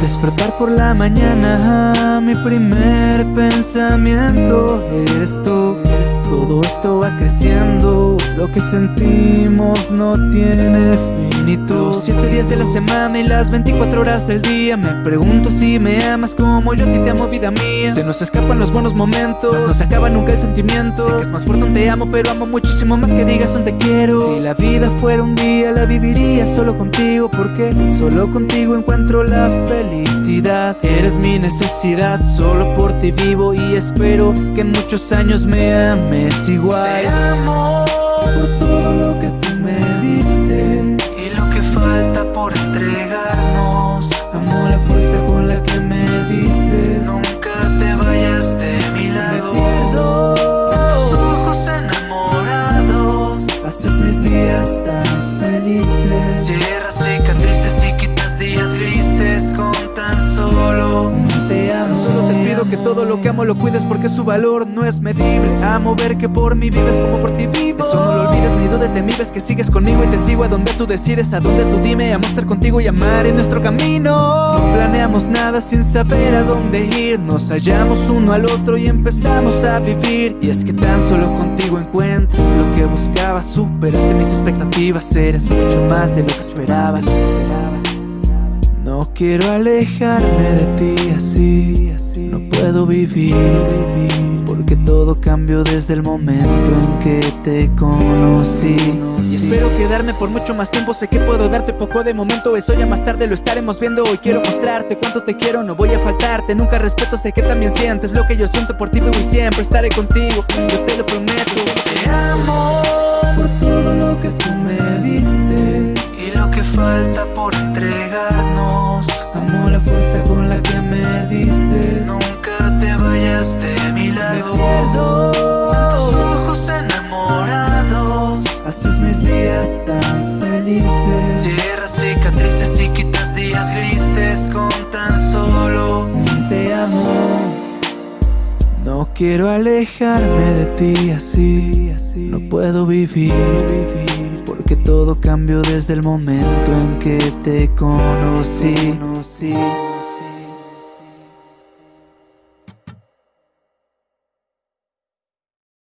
despertar por la mañana. Mi primer pensamiento eres tú. Todo esto va creciendo Lo que sentimos no tiene fin Y tú Los siete días de la semana y las 24 horas del día. Me pregunto si me amas como yo a ti te amo vida mía. Se nos escapan los buenos momentos No se acaba nunca el sentimiento. Sé que es más fuerte un te amo pero amo muchísimo más que digas un te quiero. Si la vida fuera un día la viviría solo contigo Porque solo contigo encuentro la felicidad. Eres mi necesidad, solo por ti vivo Y espero que en muchos años me ames igual. Te amo por todo lo que amo lo cuides porque su valor no es medible. Amo ver que por mí vives como por ti vivo. Eso no lo olvides ni dudes de mí, ves que sigues conmigo y te sigo a donde tú decides A donde tú dime, amo estar contigo y amar en nuestro camino. No planeamos nada sin saber a dónde ir. Nos hallamos uno al otro y empezamos a vivir. Y es que tan solo contigo encuentro lo que buscaba Superaste mis expectativas, eres mucho más de lo que esperaba no quiero alejarme de ti así, no puedo vivir, porque todo cambió desde el momento en que te conocí. Y espero quedarme por mucho más tiempo, sé que puedo darte poco de momento, eso ya más tarde lo estaremos viendo. Hoy quiero mostrarte cuánto te quiero, no voy a faltarte, nunca respeto, sé que también sientes lo que yo siento por ti, vivo y siempre estaré contigo, yo te lo prometo. Te amo por todo lo que tú me diste y lo que falta por entregarnos. Días tan felices. Cierras cicatrices y quitas días grises con tan solo te amo. No quiero alejarme de ti así, no puedo vivir, porque todo cambió desde el momento en que te conocí.